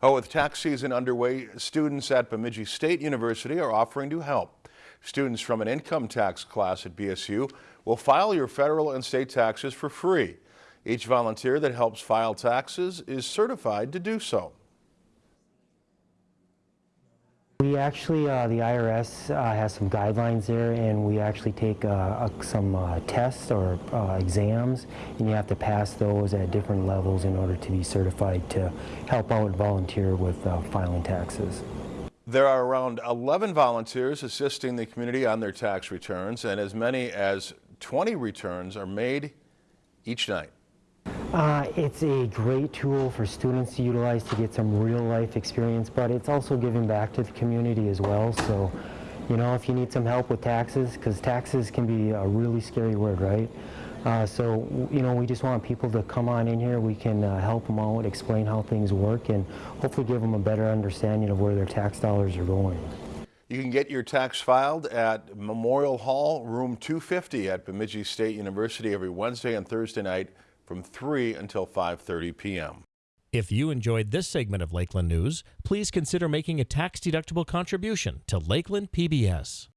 Oh, with tax season underway, students at Bemidji State University are offering to help. Students from an income tax class at BSU will file your federal and state taxes for free. Each volunteer that helps file taxes is certified to do so. We actually, uh, the IRS uh, has some guidelines there and we actually take uh, uh, some uh, tests or uh, exams and you have to pass those at different levels in order to be certified to help out and volunteer with filing taxes. There are around 11 volunteers assisting the community on their tax returns and as many as 20 returns are made each night. Uh, it's a great tool for students to utilize to get some real life experience, but it's also giving back to the community as well. So, you know, if you need some help with taxes, because taxes can be a really scary word, right? Uh, so, you know, we just want people to come on in here. We can uh, help them out, explain how things work, and hopefully give them a better understanding of where their tax dollars are going. You can get your tax filed at Memorial Hall, room 250 at Bemidji State University every Wednesday and Thursday night from 3 until 5.30 p.m. If you enjoyed this segment of Lakeland News, please consider making a tax-deductible contribution to Lakeland PBS.